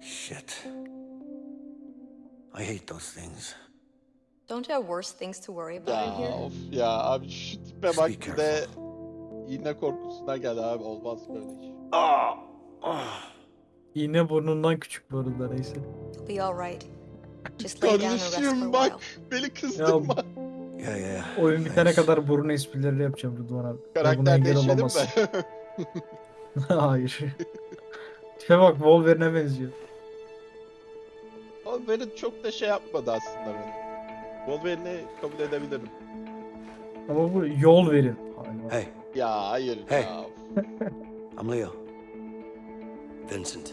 Shit. I hate those things. Don't you have worse things to worry about in Ya here? of ya abi şu tipe bak be bir de iğne korkusuna gel abi olmaz böyle iş. Oh, oh. İğne burnundan küçük bu arada neyse. You'll be alright. Just lay down and rest for a Kardeşim bak while. beni kızdırma. Yeah, yeah. Oyun bitene thanks. kadar burun esprileri yapacağım Rıdvan abi. Buna Karakter engel değişelim olamazsın. mi? Hayır. Tipe bak Wolverine'e benziyor. Wolverine çok da şey yapmadı aslında beni. Wolverine'i kabul edebilirim. Ama bu yol verin. Hey, Ya hayır Hey. ya. I'm Leo. Vincent.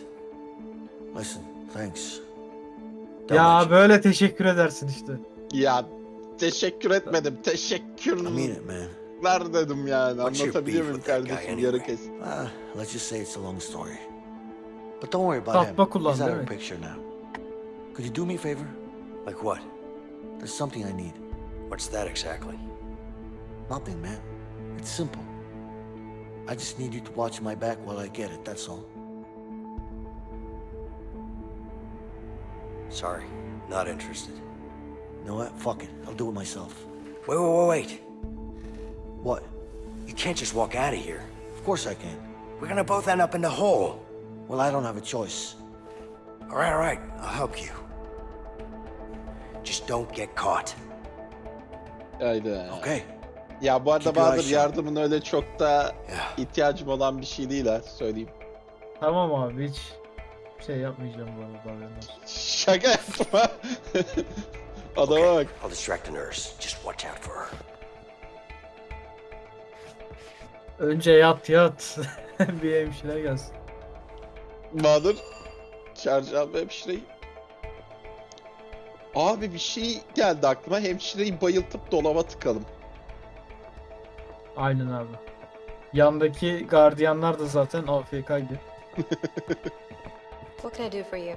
Listen, thanks. Don't Ya mention- böyle teşekkür edersin işte. Ya teşekkür etmedim. I mean it, man. dedim yani. Anlatabiliyor muyum kardeşim? anyway? Yarı kes. Ah, let's just say it's a long story. But don't worry about him. He's out of the picture now. Could you do me a favor? Like what? There's something I need. What's that exactly? Nothing, man. It's simple. I just need you to watch my back while I get it, that's all. Sorry, not interested. You know what? Fuck it. I'll do it myself. Wait, wait, wait, wait. What? You can't just walk out of here. Of course I can. We're gonna both end up in the hole. Well, I don't have a choice. All right, all right, I'll help you. Just don't get caught. Haydi. Okay. Ya bu arada Bahadır yardımın öyle çok da Ya. ihtiyacım olan bir şey değil ha söyleyeyim. Tamam abi hiç şey yapmayacağım bu arada haberin. Şaka yapma. Adama bak. I'll distract the nurse. Just watch out for her. Önce yat yat. bir hemşire gelsin. Bahadır. Ve hemşireyi. Abi bir şey geldi aklıma. Hemşireyi bayıltıp dolaba tıkalım. Aynen abi. Yandaki gardiyanlar da zaten AFK'ydı. What can I do for you?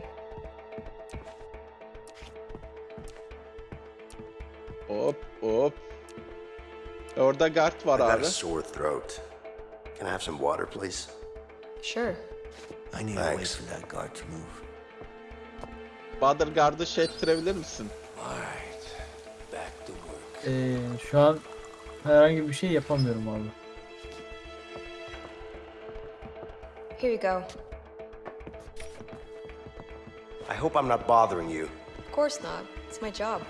Hop hop. Orada guard var I've got abi. a sore throat. Can I have some water, please? Sure. I need wait Thanks. for that guard to move. Bahadır gardı şey ettirebilir misin? Alright, back to work. Ee, şu an herhangi bir şey yapamıyorum abi. Here you go. I hope I'm not bothering you. Of course not. It's my job.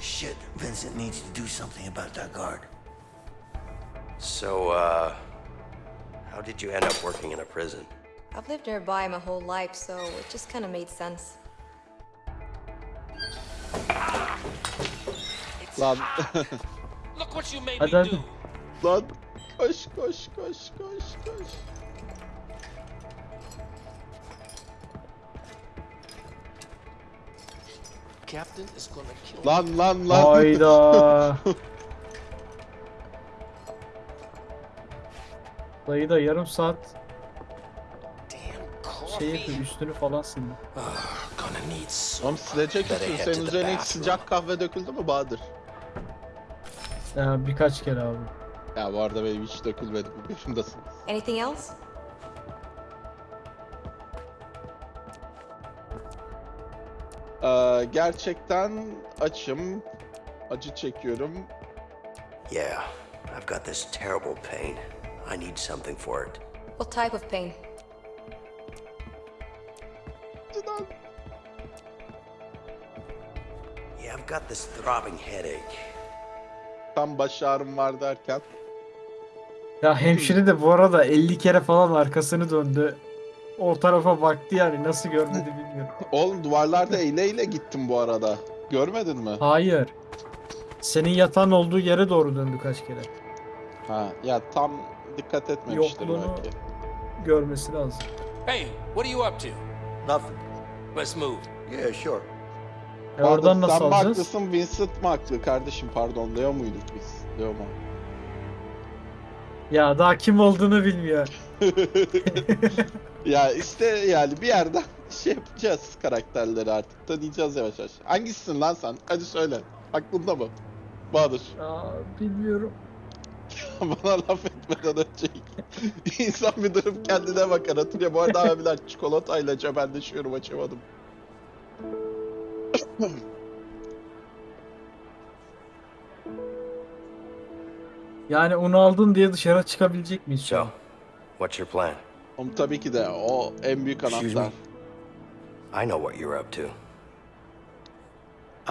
Shit, Vincent needs to do something about that guard. So, uh, how did you end up working in a prison? I've lived nearby my whole life, so it just kind of made sense. Lan Look what you made me do. lan koş koş koş koş koş. Captain is gonna kill me. Lan lan lan. Hayda. Dayı da yarım saat şey yapıyor üstünü falan sildi. Oğlum silecek head Senin üzerine hiç sıcak kahve döküldü mü Bahadır? Ya birkaç kere abi. Ya bu arada benim hiç dökülmedi bu yaşımdasın. Anything else? Ee, gerçekten açım. Acı çekiyorum. Yeah, I've got this terrible pain. I need something for it. What type of pain? Yeah, I've got this throbbing headache. Tam baş ağrım var derken. Ya hemşire de bu arada 50 kere falan arkasını döndü. O tarafa baktı yani nasıl görmedi bilmiyorum. Oğlum duvarlarda eyle eyle gittim bu arada. Görmedin mi? Hayır. Senin yatağın olduğu yere doğru döndü kaç kere. Ha ya tam dikkat etmemiştir Yokluğunu- belki. Görmesi lazım. Hey, what are you up to? Nothing. Let's move. Yeah, sure. E Bahadır, oradan nasıl sen mi alacağız? haklısın Vincent mi haklı kardeşim pardon Leo muyduk biz? Leo mu? Ya daha kim olduğunu bilmiyor. ya işte yani bir yerden şey yapacağız karakterleri artık tanıyacağız yavaş yavaş. Hangisisin lan sen? Hadi söyle. Aklında mı? Bahadır. Aa, bilmiyorum. Bana laf. Gitmeden önce insan bir durup kendine bakar hatırlıyor. Bu arada abiler çikolatayla cebelleşiyorum açamadım. Yani onu aldın diye dışarı çıkabilecek miyiz? şu So, what's your plan? Oğlum tabii ki de o en büyük Excuse anahtar. me? I know what you're up to. I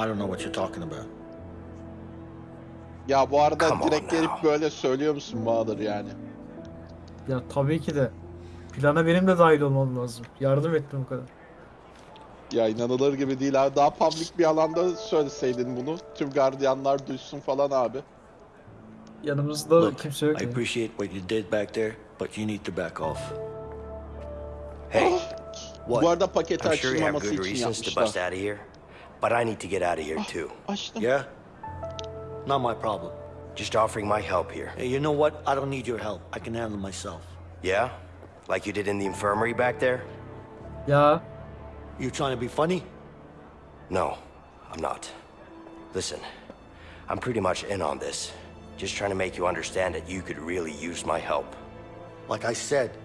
don't know what you're talking about. Ya bu arada Come on direkt gelip böyle söylüyor musun Bahadır yani? Ya tabii ki de. Plana benim de dahil olmam lazım. Yardım ettim o kadar. Ya inanılır gibi değil abi. Daha public bir alanda söyleseydin bunu. Tüm gardiyanlar duysun falan abi. Yanımızda Look, kimse yok. I appreciate what you did back there, but you need to back off. Hey, Bu What? arada paketi I'm sure you have açılmaması good için reasons to bust yapmışlar. out of here, but I need to get out of here too. Açtım. Yeah? Not my problem. Just offering my help here. Hey, you know what? I don't need your help. I can handle myself. Yeah? Like you did in the infirmary back there? Yeah. You trying to be funny? No, I'm not. Listen, I'm pretty much in on this. Just trying to make you understand that you could really use my help. Like I said,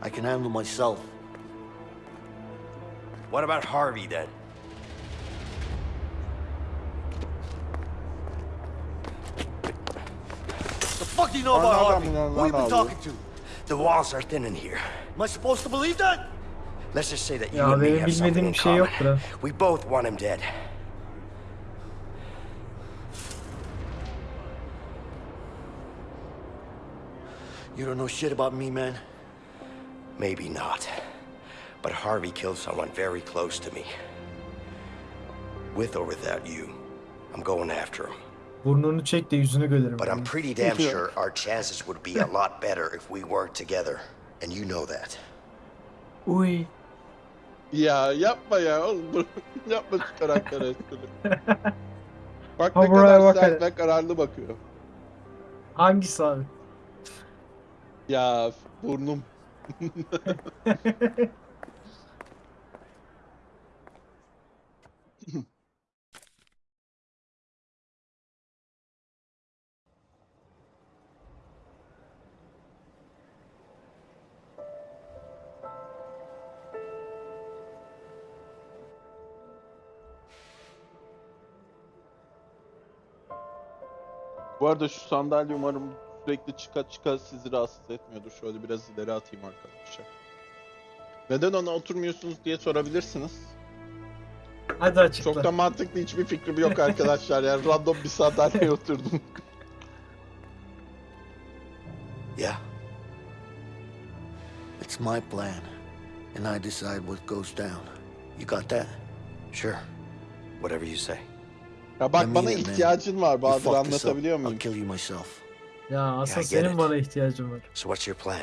I can handle myself. What about Harvey then? Fuck do you know about Harvey? one, Who you been talking to? The walls are thin in here. Am I supposed to believe that? Let's just say that you Ya and me have something in şey common. We both want him dead. You don't know shit about me, man. Maybe not. But Harvey killed someone very close to me. With or without you, I'm going after him. Burnunu çek de yüzünü görelim. But I'm pretty damn sure our chances would be a lot better if we worked together. And you know that. Uy. Ya yapma ya oğlum dur. yapma şu karakter espri. Bak ne kadar bak sert ve kararlı bakıyor. Hangisi abi? Ya burnum. Bu arada şu sandalye umarım sürekli çıka çıka sizi rahatsız etmiyordur. Şöyle biraz ileri atayım arkadaşlar. Neden ona oturmuyorsunuz diye sorabilirsiniz. Hadi açıkla. Çok da mantıklı hiçbir fikrim yok arkadaşlar. Yani random bir sandalyeye oturdum. Yeah? It's my plan, and I decide what goes down. You got that? Sure. Whatever you say. Ya bak bana ihtiyacın var You Bahadır anlatabiliyor muyum? you. Ya asıl senin it. bana ihtiyacın var. So what's your plan?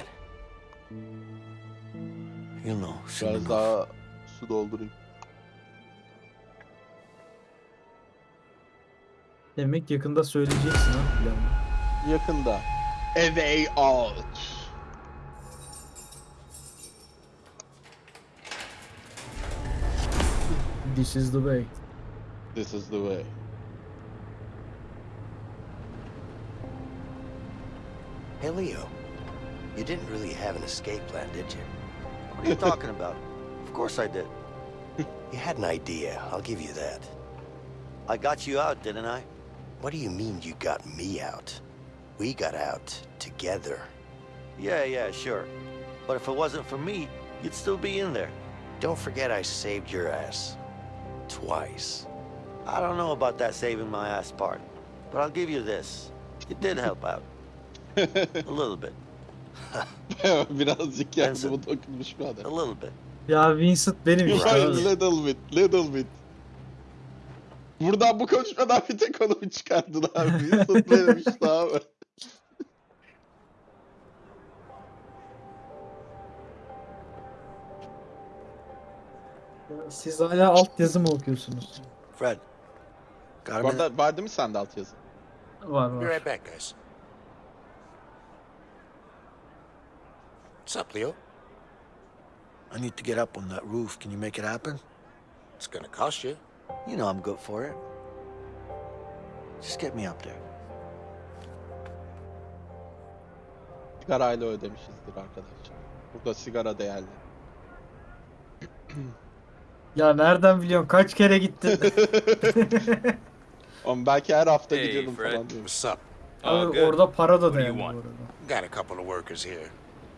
You'll know Biraz enough. daha su doldurayım. Demek yakında söyleyeceksin ha planı. Yakında. Way out. This is the way. This is the way. Hey, Leo. You didn't really have an escape plan, did you? What are you talking about? Of course I did. You had an idea, I'll give you that. I got you out, didn't I? What do you mean you got me out? We got out together. Yeah, yeah, sure. But if it wasn't for me, you'd still be in there. Don't forget I saved your ass. Twice. I don't know about that saving my ass part, but I'll give you this. You did help out. A little bit. Birazcık yardımı dokunmuş bir A adam. little bit. Ya Vincent benim işte. Abi. little bit, little bit. Buradan bu konuşmadan bir tek onu abi? Vincent benim işte abi. Siz hala alt yazı mı okuyorsunuz? Fred. Bu minute? arada vardı mı sende altyazı? Var Be var. right back, guys. What's up, Leo? I need to get up on that roof. Can you make it happen? It's gonna cost you. You know I'm good for it. Just get me up there. Sigarayla ödemişizdir arkadaşlar. Burada sigara değerli. Ya nereden biliyorsun? Kaç kere gittin? Ama belki her hafta Hey, gidiyordum Fred. falan diyorum. What's up? Abi good? orada para da do you değerli bu want? arada. Got a couple of workers here.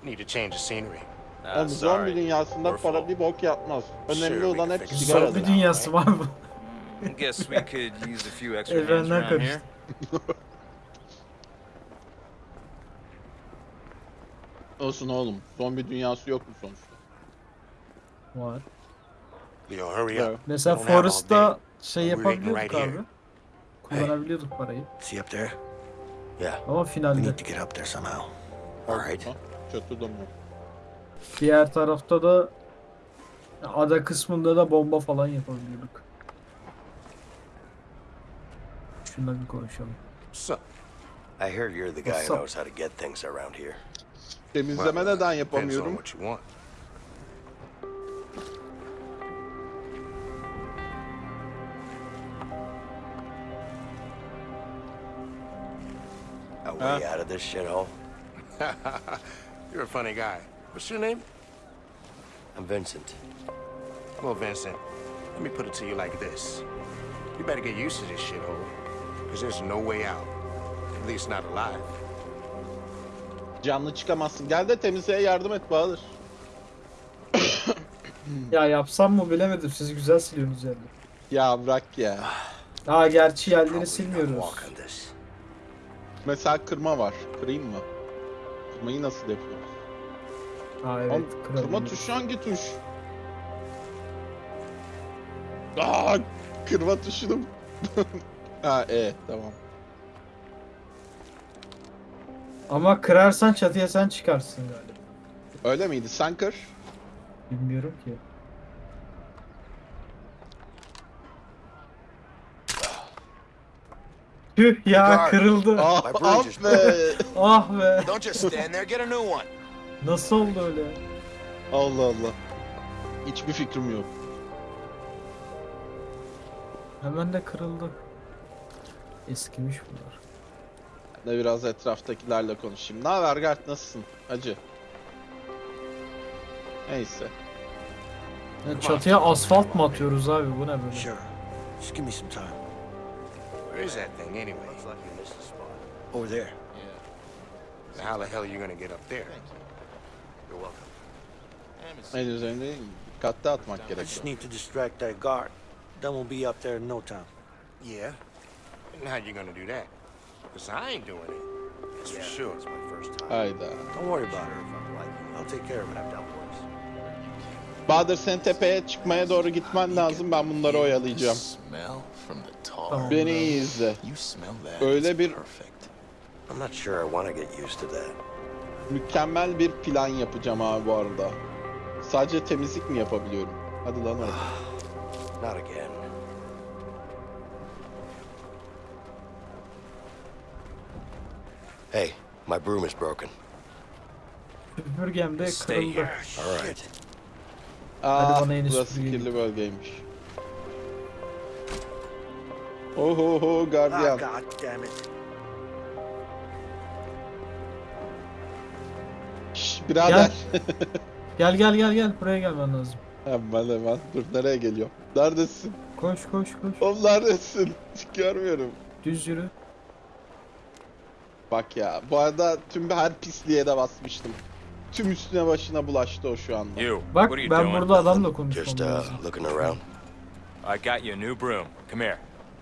Need to change the scenery. Ah, Oğlum zombi dünyasında We're para full. bir bok yapmaz. Önemli olan hep sigara. Zombi dünyası var bu. Guess we could use a few extra hands around here. Olsun oğlum. Zombi dünyası yok mu sonuçta? Var. Leo, hurry Yeah. up. Mesela Forest'ta şey yapabiliyorduk right here. abi. Kullanabiliyorduk parayı. See up there? Yeah, Ama We finalde. need to get up there somehow. all right. Ha? Çatıda mı? Diğer tarafta da ada kısmında da bomba falan yapabiliyorduk. Şundan bir konuşalım. Up? I heard you're the guy who knows how to get things around here. Temizleme neden yapamıyorum? A way Uh. out of this shithole? You're a funny guy. What's your name? I'm Vincent. Well, Vincent, let me put it to you like this. You better get used to this shithole, because there's no way out. At least not alive. Canlı çıkamazsın. Gel de temizliğe yardım et Bahadır. Ya yapsam mı bilemedim. Siz güzel siliyorsunuz yerleri. Ya bırak ya. Aa gerçi yerleri silmiyoruz. Mesela kırma var. Kırayım mı? Kırmayı nasıl yapıyoruz? Aa evet. Oğlum, kırma tuşu hangi tuş? Aa, kırma tuşunu. ha, e, tamam. Ama kırarsan çatıya sen çıkarsın galiba. Öyle miydi? Sen kır. Bilmiyorum ki. Tüh ya kırıldı. Ah, ah be. Ah be. Don't just stand there, get a new one. Nasıl oldu öyle? Allah Allah. Hiçbir fikrim yok. Hemen de kırıldı. Eskimiş bunlar. Ben de biraz etraftakilerle konuşayım. Ne haber Gert nasılsın? Hacı. Neyse. Ya çatıya asfalt mı atıyoruz abi bu ne böyle? Sure. Just give me some time. Where is that thing anyway? Looks like you missed the spot. Over there. How the hell are you gonna get up there? You're welcome. Ne üzerinde dikkatli atmak I just gerekiyor. need to distract that guard. Then we'll be up there in no time. Yeah. And how you gonna do that? Because I ain't doing it. That's for sure. It's my first time. Hayda. Don't worry about Sure, it. if I'm like you, I'll take care of it. I've dealt worse. Bahadır sen tepeye çıkmaya doğru gitmen lazım. Ben bunları oyalayacağım. Tamam. Beni iyi izle. Öyle bir-. Mükemmel bir plan yapacağım abi bu arada. Sadece temizlik mi yapabiliyorum? Hadi lan again. Hey, my broom is broken. Süpürgem de kırıldı. here. All right. Aa, bana en üst burası bölgeyi. kirli bölgeymiş. Oho ho Ah, gardiyan. God damn it. Şş, birader. Gel gel gel gel buraya gelmen lazım. hemen hemen. Dur nereye geliyor? Neredesin? Koş koş koş. Oğlum neredesin? Görmüyorum. Düz yürü. Bak ya. Bu arada tüm her pisliğe de basmıştım. Tüm üstüne başına bulaştı o şu anda. You, Bak what are you ben doing? burada adamla Just konuşmam uh, lazım. looking around. I got you a new broom. Come here.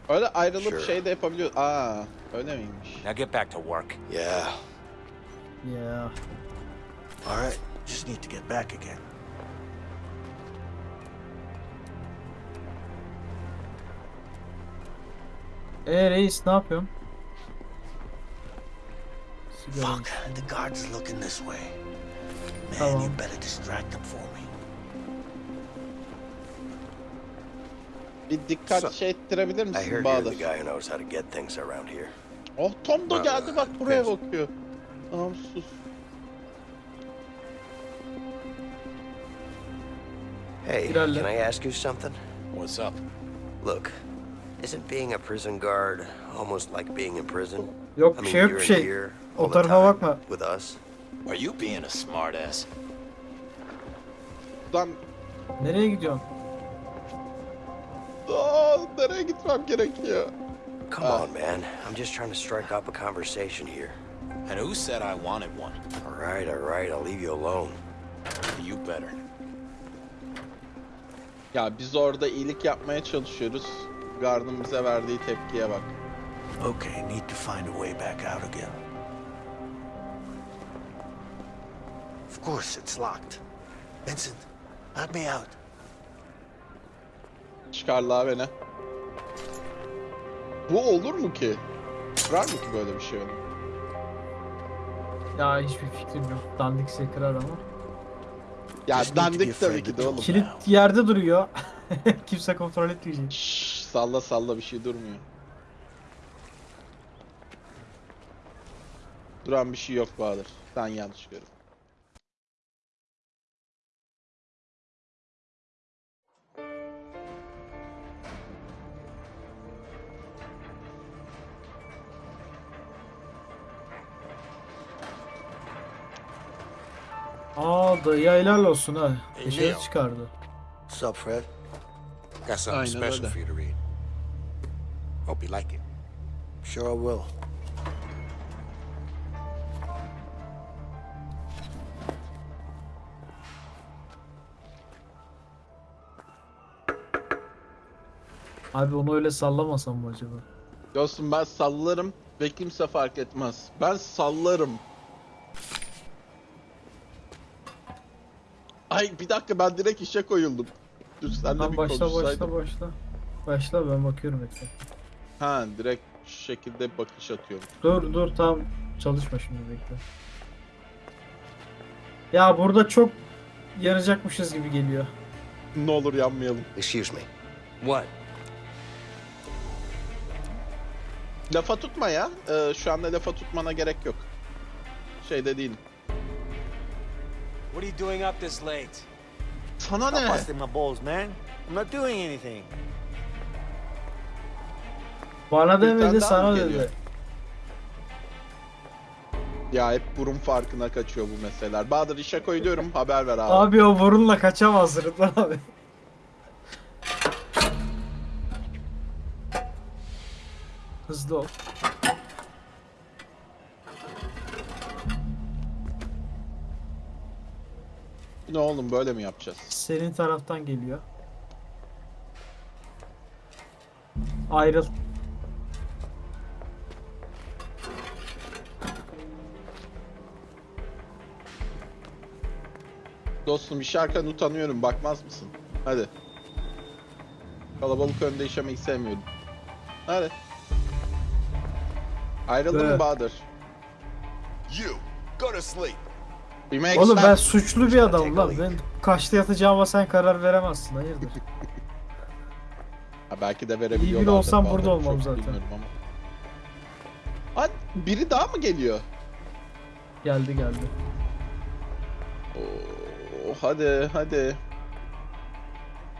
Öyle ayrılıp Sure. şey de yapabiliyor. Aa, öyle miymiş? Now get back to work. Yeah. Ya. All right. Just need to get back again. E reis ne yapıyorsun? Sigara Fuck. The guard's looking this way. Man, Tamam. you better distract them for me. Bir dikkat So- şey ettirebilir I misin heard you're the guy who knows how to get things around here. Oh Tom da Well, geldi bak buraya thanks. bakıyor. Tamam sus. Hey, Ilerle. can I ask you something? What's up? Look, isn't being a prison guard almost like being in prison? Yok I mean, şey yok you're bir in şey. here all the time. With us. Are you being a smartass? Lan Nereye gidiyorsun? aa, nereye gitmem gerekiyor? Come on, man. I'm just trying to strike up a conversation here. And who said I wanted one? All right, all right, I'll leave you alone. You better. Ya biz orada iyilik yapmaya çalışıyoruz. Gardın bize verdiği tepkiye bak. Okay, need to find a way back out again. Of course, it's locked. Vincent, help me out. Çıkarlar beni. Bu olur mu ki? Var mı ki böyle bir şey onun? Ya hiçbir fikrim yok. Dandikse kırar ama. Ya dandik tabii ki de oğlum. it. Kilit yerde duruyor. Kimse kontrol etmeyecek. Şşş, salla salla bir şey durmuyor. Duran bir şey yok Bahadır. Sen yanlış görüyorsun. Aa dayı helal olsun ha. Hey, Dışarı Leo. çıkardı. What's up, Fred? Got something Aynen special öyle. for you to read. Hope you like it. Sure I will. Abi onu öyle sallamasam mı acaba? Dostum ben sallarım ve kimse fark etmez. Ben sallarım. Ay bir dakika ben direkt işe koyuldum. Dur sen de bir başla başla başla. Başla ben bakıyorum ekran. Ha direkt şu şekilde bakış atıyorum. Dur dur tam çalışma şimdi bekle. Ya burada çok yanacakmışız gibi geliyor. Ne olur yanmayalım. Excuse me. What? Lafa tutma ya. Ee, şu anda lafa tutmana gerek yok. Şeyde değilim. What are you doing up this late? Sana Stop ne? busting my balls, man. I'm not doing anything. Bana demedi sana dedi. Ya hep burun farkına kaçıyor bu meseleler. Bahadır işe koyuyorum haber ver abi. Abi o burunla kaçamaz Rıdvan abi. Hızlı ol. Ne oğlum böyle mi yapacağız? Senin taraftan geliyor. Ayrıl. Dostum işerken utanıyorum bakmaz mısın? Hadi. Kalabalık önde işemeyi sevmiyorum. Hadi. Ayrıldın mı Evet. Bahadır? You, go to sleep. Oğlum ben suçlu bir adamım lan. Ben kaçta yatacağıma sen karar veremezsin. Hayırdır? Ha, belki de verebiliyorlar. olsam burada olmam zaten. Ama. Hadi biri daha mı geliyor? Geldi geldi. Oo, hadi hadi.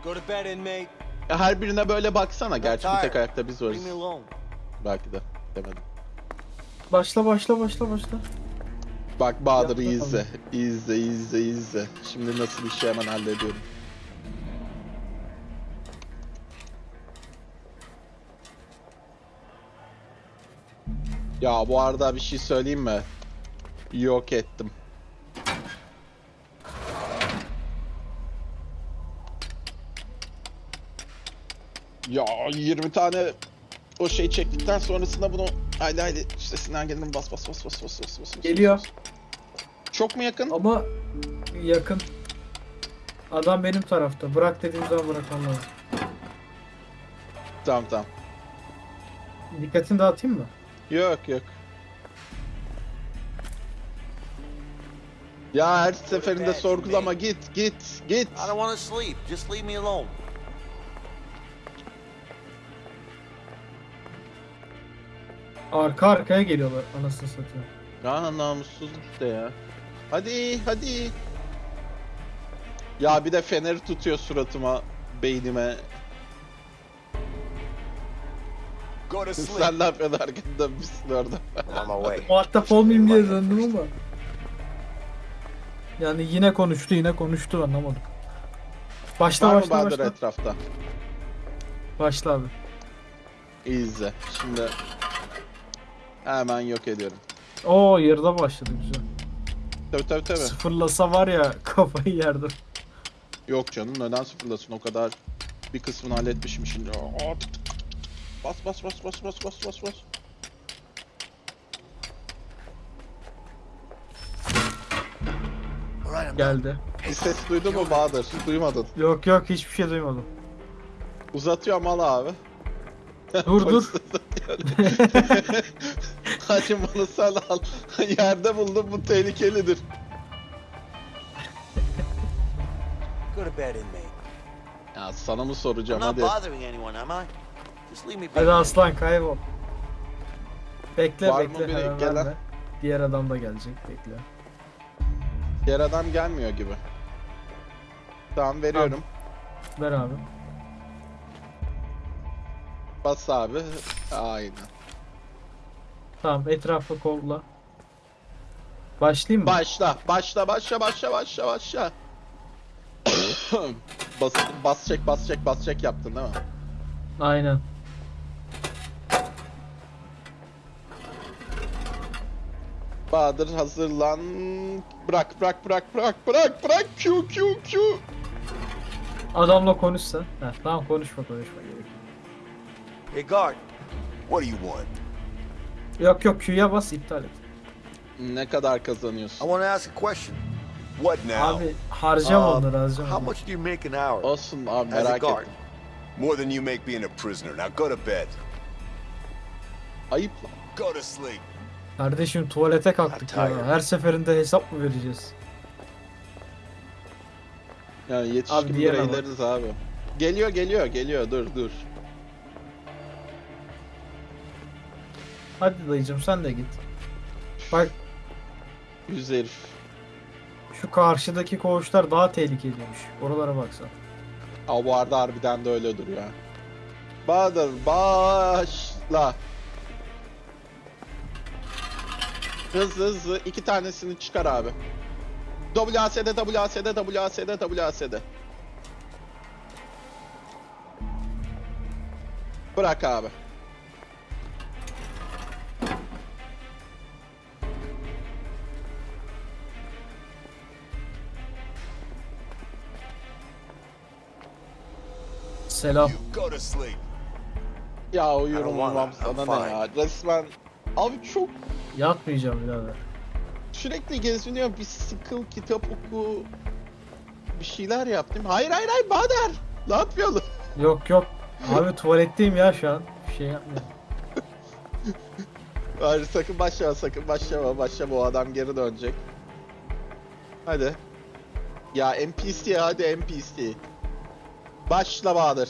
Go to bed, inmate. Her birine böyle baksana. Gerçi bir tek ayakta biz varız. Belki de. Demedim. Başla başla başla başla. Bak Bahadır izle. İzle izle izle. Şimdi nasıl işi hemen hallediyorum. Ya bu arada bir şey söyleyeyim mi? Yok ettim. Ya 20 tane o şey çektikten sonrasında bunu haydi haydi işte Sinan gelin bas bas bas bas bas bas bas. bas. Geliyor. Çok mu yakın? Ama yakın. Adam benim tarafta. Bırak dediğim zaman bırakmam lazım. Tamam tamam. Dikkatini dağıtayım mı? Yok yok. Ya her seferinde sorgulama git git git. I don't want to sleep. Just leave me alone. Arka arkaya geliyorlar anasını satayım. Ya namussuz işte ya. Hadi hadi. Ya bir de feneri tutuyor suratıma, beynime. Go to sleep. Sen ne yapıyorsun arkada misin orada? I'm. Muhatap olmayayım diye döndüm ama. Yani yine konuştu yine konuştu anlamadım. Başla Var mı başla Bahadır başla. etrafta? Başla abi. İyi izle. Şimdi hemen yok ediyorum. Oo yarıda başladı güzel. Tabii tabii tabii. Sıfırlasa var ya kafayı yerdim. Yok canım neden sıfırlasın o kadar bir kısmını halletmişim şimdi. Aa, tık tık tık tık. Bas bas bas bas bas bas bas bas. Geldi. Bir ses duydun mu Bahadır? Duymadın. Yok yok hiçbir şey duymadım. Uzatıyorum al abi. Dur dur. Bunu sen al. Yerde buldum bu tehlikelidir. Go to bed, inmate. Ya sana mı I'm soracağım not hadi. bothering anyone, am I? Just leave me be. Hadi aslan kaybol. Bekle Var mı bekle biri hemen gelen? verme. Diğer adam da gelecek bekle. Diğer adam gelmiyor gibi. Tamam veriyorum. Ver abi. Bas abi. Aynen. Tamam etrafı kolla. Başlayayım mı? Başla, başla, başla, başla, başla, başla. bas, bas çek, bas çek, bas çek yaptın değil mi? Aynen. Bahadır hazırlan. Bırak, bırak, bırak, bırak, bırak, bırak. Q, Q, Q. Adamla konuşsa. Heh, tamam konuşma konuşma. gerek. Hey, guard. What do you want? Yok yok Q'ya bas iptal et. Ne kadar I kazanıyorsun? want to ask a question. What now? Abi harcama Uh, onları. How much do you make an hour? Olsun abi As a merak guard. ettim. More than you make being a prisoner. Now go to bed. Ayıp lan. Go to sleep. Kardeşim tuvalete kalktık ya. Her seferinde hesap mı vereceğiz? Yani yetişkin Abi diyemem bireyleriz abi. Geliyor, geliyor, geliyor. Dur, dur. Hadi dayıcım sen de git. Bak Yüz herif. şu karşıdaki koğuşlar daha tehlikeliymiş. Oralara baksan. Aa, bu arada harbiden de öyle duruyor. ha. Bahadır başla. Hızlı hızlı iki tanesini çıkar abi. WASD WASD WASD WASD. Bırak abi. Selam. Ya uyurum uyumam sana I'm ne ya. Resmen abi çok Yatmayacağım birader. sürekli geziniyor bir sıkıl kitap oku bir şeyler yap değil mi? Hayır hayır hayır Bader. Ne yapıyorsun? Yok yok. Abi tuvaletteyim ya şu an. Bir şey yapmıyorum. Hayır sakın başlama sakın başlama başlama o adam geri dönecek. Hadi. Ya NPC hadi NPC. Başla Bahadır.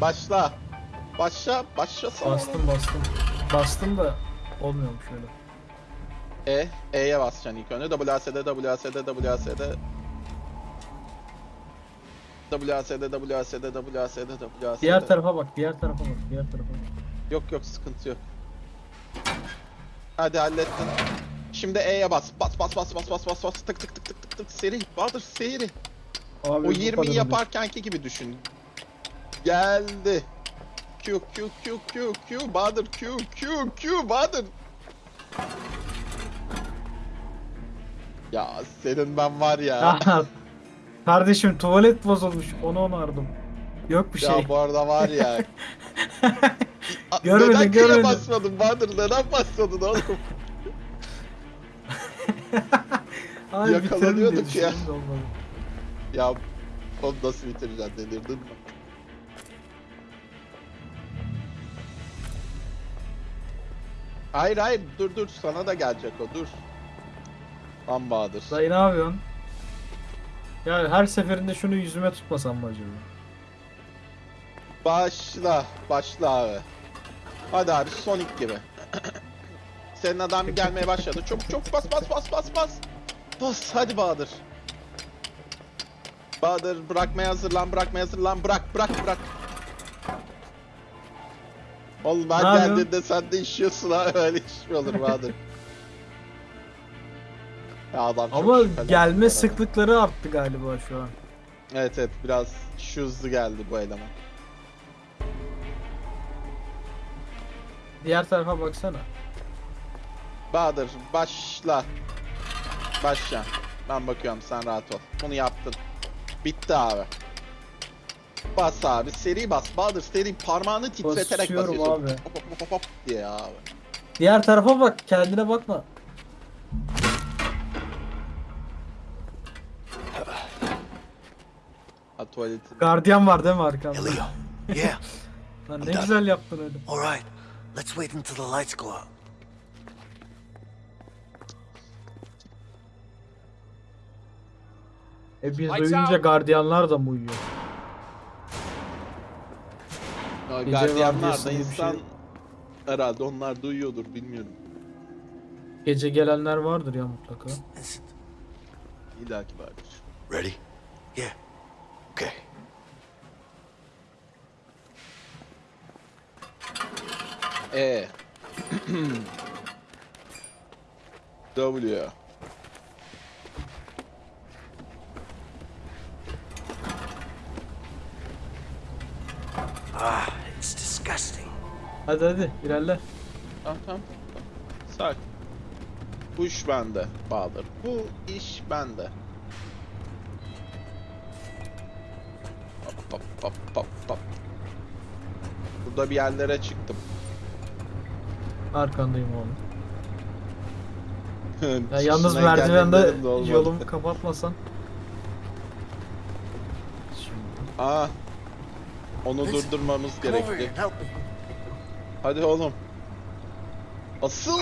Başla. Başla. Başlasana. Bastım bastım. Bastım da olmuyormuş öyle. E. E'ye basacaksın ilk önce. WASD, WASD, WASD. WASD, WASD, WASD, WASD. Diğer tarafa bak, diğer tarafa bak, diğer tarafa bak. Yok yok sıkıntı yok. Hadi hallettin. Şimdi E'ye bas. Bas bas bas bas bas bas bas tık tık tık tık tık tık seri. Bahadır seri. Abi O bu 20'yi kadar yaparkenki gibi düşün. Geldi. Q Q Q Q Q Bahadır Q Q Q Bahadır. Ya senin ben var ya. Kardeşim tuvalet bozulmuş. Onu onardım. Yok bir şey. Ya bu arada var ya. Görmedim, neden görmedim. basmadın Bahadır? Neden basmadın oğlum? Diye yakalanıyorduk ya. olmadı. Ya onu nasıl bitireceksin delirdin mi? Hayır hayır dur dur sana da gelecek o dur. Lan Bahadır. Dayı ne yapıyorsun? Ya her seferinde şunu yüzüme tutmasam mı acaba? Başla başla abi. Hadi abi Sonic gibi. Senin adam gelmeye başladı. Çok çok bas bas bas bas bas. Bas hadi Bahadır. Bahadır bırakmaya hazırlan bırakmaya hazırlan bırak bırak bırak. Oğlum ben geldiğinde sen de işiyorsun ha öyle iş mi olur Bahadır? Ya adam çok Ama şüpheli gelme sıklıkları arttı galiba şu an. Evet evet biraz şu hızlı geldi bu eleman. Diğer tarafa baksana. Bahadır başla. Başla. Ben bakıyorum sen rahat ol. Bunu yaptın. Bitti abi. Bas abi seri bas. Bahadır seri parmağını titreterek Basıyorum basıyorsun. abi. Hop hop hop hop diye abi. Diğer tarafa bak kendine bakma. Ha tuvaletin. Gardiyan var değil mi arkanda? Hey, Leo. Yeah. Lan ne güzel yaptın öyle. All right. Let's wait until the lights go out. E biz uyuyunca gardiyanlar da mı uyuyor? Ya, Gardiyanlar da insan şey. herhalde onlar duyuyordur bilmiyorum. Gece gelenler vardır ya mutlaka. İlla ki vardır. Ready? Yeah. Okay. E. W. Ah, it's disgusting. Hadi hadi ilerle. Tamam tamam. Sakin. Bu iş bende Bahadır. Bu iş bende. Hop hop hop hop hop. Burada bir yerlere çıktım. Arkandayım oğlum. Ya yalnız Çıkışına merdivende yolumu kapatmasan. Şimdi. Aa. Onu durdurmamız me. Hadi oğlum. Asıl.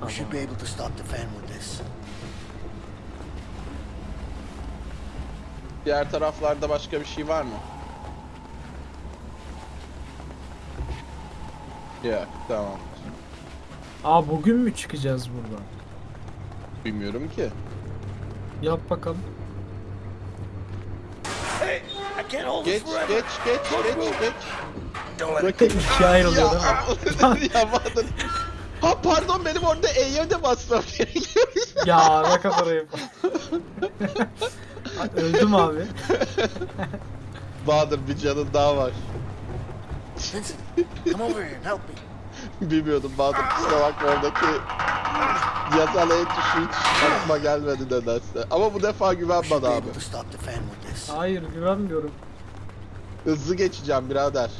We should be able to stop the fan with this. Diğer taraflarda başka bir şey var mı? Yok tamam. Aa bugün mü çıkacağız buradan? Bilmiyorum ki. Yap bakalım. I can't hold Geç geç geç geç geç. Don't let it Bakın. İkiye ayrılıyor değil mi? ya Bahadır. Ha pardon benim orada E'ye de basmam gerekiyor. Ya ne kadar ayıp. Ay, Öldüm abi. Bahadır bir canın daha var. Vincent, come over here and help me. Bilmiyordum Bahadır kusura bakma oradaki yasal el tuşu hiç aklıma gelmedi nedense. Ama bu defa güvenmedi abi. Hayır güvenmiyorum. Hızlı geçeceğim birader.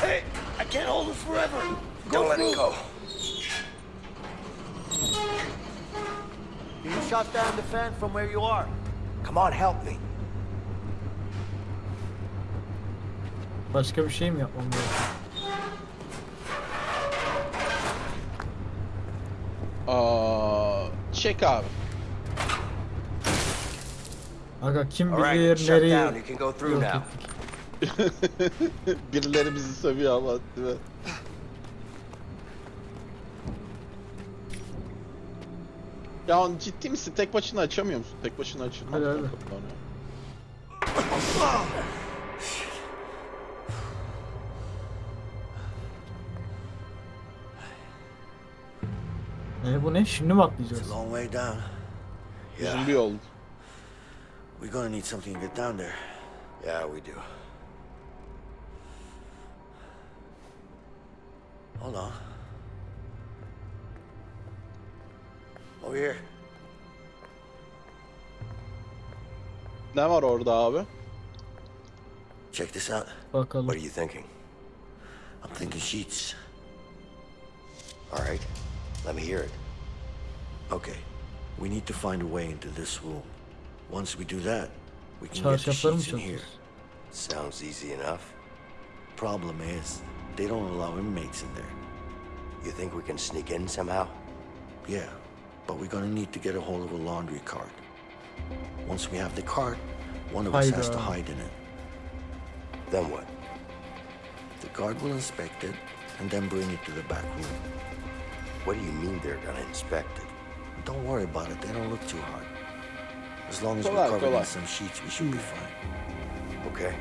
Hey, I can't hold this forever. Don't let it go. You shut down the fan from where you are. Come on, help me. Başka bir şey mi yapmam gerekiyor? Çek abi. Aga kim All right, bilir shut nereye down. You can go through yok now. ettik. Birileri bizi sövüyor ama değil mi? Ya ciddi misin? Tek başına açamıyor musun? Tek başına açılmaz. Hadi, hadi. E bu ne? Şimdi mi It's atlayacağız? a long way down. Uzun bir yol. We're gonna need something to get down there. Yeah, we do. Hold on. Over here. Ne var orada abi? Check this out. Bakalım. What are you thinking? I'm thinking sheets. All right, let me hear it. Okay. We need to find a way into this room. Once we do that, we can get the Çarşafları sheets in here. Sounds easy enough. Problem is, they don't allow inmates in there. You think we can sneak in somehow? Yeah, but we're gonna need to get a hold of a laundry cart. Once we have the cart, one of us has to hide in it. Then what? The guard will inspect it and then bring it to the back room. What do you mean they're gonna inspect it? Don't worry about it. They don't look too hard. As long as we're covered in some sheets, we should be fine. Okay.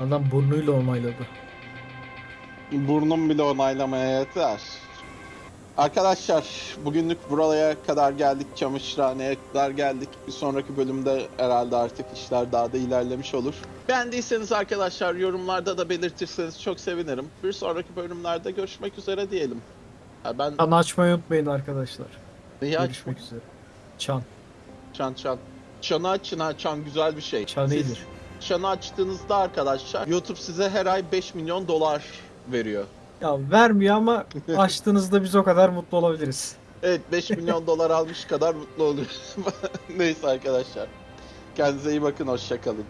Adam burnuyla onayladı. Burnum bile onaylamaya yeter. Arkadaşlar bugünlük buraya kadar geldik. Çamaşırhaneye kadar geldik. Bir sonraki bölümde herhalde artık işler daha da ilerlemiş olur. Beğendiyseniz arkadaşlar yorumlarda da belirtirseniz çok sevinirim. Bir sonraki bölümlerde görüşmek üzere diyelim. Ben Çan açmayı unutmayın arkadaşlar. neyi aç? Görüşmek üzere. Çan. Çan çan. Çanı açın ha çan güzel bir şey. Çan Siz iyidir. çanı açtığınızda arkadaşlar YouTube size her ay 5 milyon dolar veriyor. Ya vermiyor ama açtığınızda biz o kadar mutlu olabiliriz. Evet 5 milyon dolar almış kadar mutlu oluyoruz. Neyse arkadaşlar. Kendinize iyi bakın hoşçakalın.